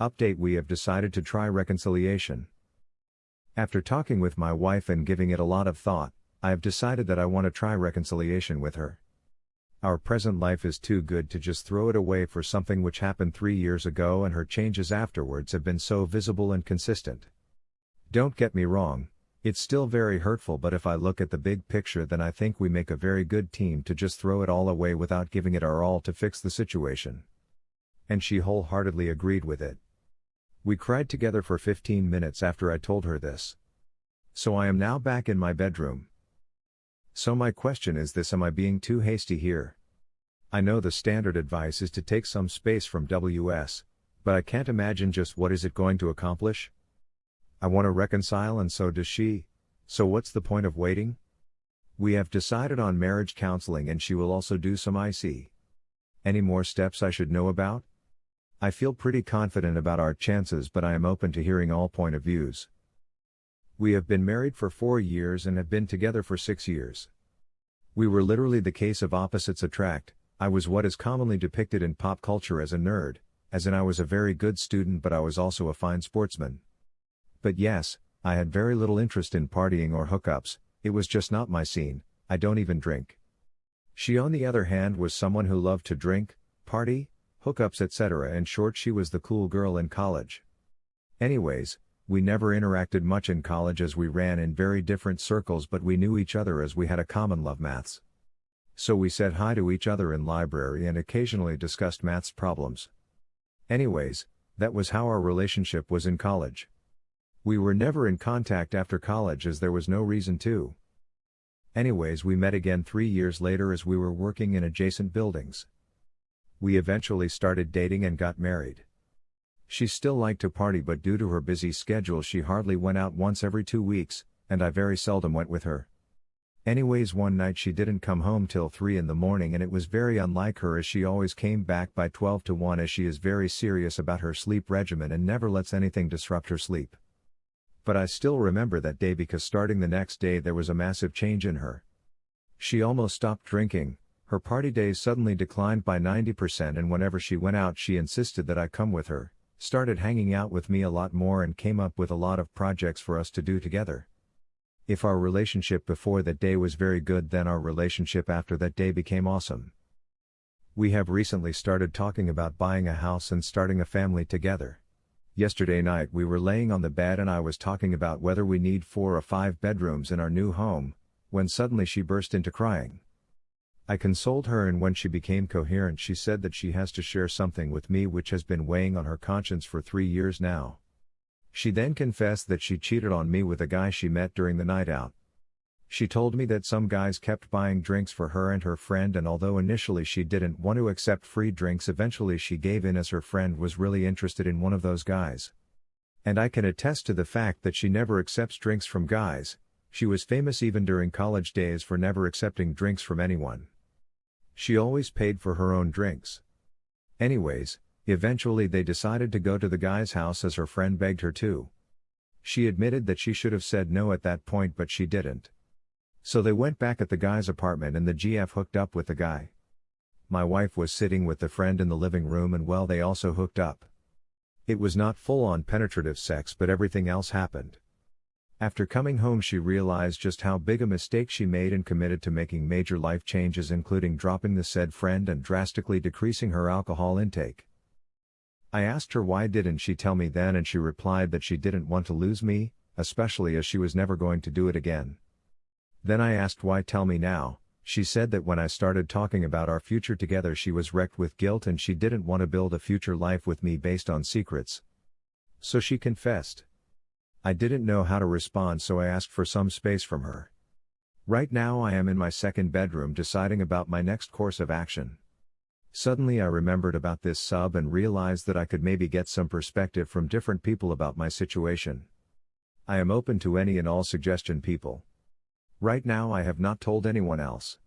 Update We have decided to try reconciliation. After talking with my wife and giving it a lot of thought, I have decided that I want to try reconciliation with her. Our present life is too good to just throw it away for something which happened three years ago, and her changes afterwards have been so visible and consistent. Don't get me wrong, it's still very hurtful, but if I look at the big picture, then I think we make a very good team to just throw it all away without giving it our all to fix the situation. And she wholeheartedly agreed with it. We cried together for 15 minutes after I told her this. So I am now back in my bedroom. So my question is this am I being too hasty here? I know the standard advice is to take some space from WS, but I can't imagine just what is it going to accomplish? I want to reconcile and so does she, so what's the point of waiting? We have decided on marriage counseling and she will also do some IC. Any more steps I should know about? I feel pretty confident about our chances but I am open to hearing all point of views. We have been married for four years and have been together for six years. We were literally the case of opposites attract, I was what is commonly depicted in pop culture as a nerd, as in I was a very good student but I was also a fine sportsman. But yes, I had very little interest in partying or hookups, it was just not my scene, I don't even drink. She on the other hand was someone who loved to drink, party, hookups etc. In short she was the cool girl in college. Anyways, we never interacted much in college as we ran in very different circles but we knew each other as we had a common love maths. So we said hi to each other in library and occasionally discussed maths problems. Anyways, that was how our relationship was in college. We were never in contact after college as there was no reason to. Anyways, we met again three years later as we were working in adjacent buildings. We eventually started dating and got married. She still liked to party but due to her busy schedule she hardly went out once every two weeks, and I very seldom went with her. Anyways one night she didn't come home till 3 in the morning and it was very unlike her as she always came back by 12 to 1 as she is very serious about her sleep regimen and never lets anything disrupt her sleep. But I still remember that day because starting the next day there was a massive change in her. She almost stopped drinking, her party days suddenly declined by 90% and whenever she went out she insisted that I come with her, started hanging out with me a lot more and came up with a lot of projects for us to do together. If our relationship before that day was very good, then our relationship after that day became awesome. We have recently started talking about buying a house and starting a family together. Yesterday night we were laying on the bed and I was talking about whether we need four or five bedrooms in our new home, when suddenly she burst into crying. I consoled her and when she became coherent she said that she has to share something with me which has been weighing on her conscience for three years now. She then confessed that she cheated on me with a guy she met during the night out. She told me that some guys kept buying drinks for her and her friend and although initially she didn't want to accept free drinks eventually she gave in as her friend was really interested in one of those guys. And I can attest to the fact that she never accepts drinks from guys, she was famous even during college days for never accepting drinks from anyone. She always paid for her own drinks. Anyways, eventually they decided to go to the guy's house as her friend begged her to. She admitted that she should have said no at that point but she didn't. So they went back at the guy's apartment and the GF hooked up with the guy. My wife was sitting with the friend in the living room and well they also hooked up. It was not full on penetrative sex but everything else happened. After coming home she realized just how big a mistake she made and committed to making major life changes including dropping the said friend and drastically decreasing her alcohol intake. I asked her why didn't she tell me then and she replied that she didn't want to lose me, especially as she was never going to do it again. Then I asked why tell me now, she said that when I started talking about our future together she was wrecked with guilt and she didn't want to build a future life with me based on secrets. So she confessed. I didn't know how to respond so I asked for some space from her. Right now I am in my second bedroom deciding about my next course of action. Suddenly I remembered about this sub and realized that I could maybe get some perspective from different people about my situation. I am open to any and all suggestion people. Right now I have not told anyone else.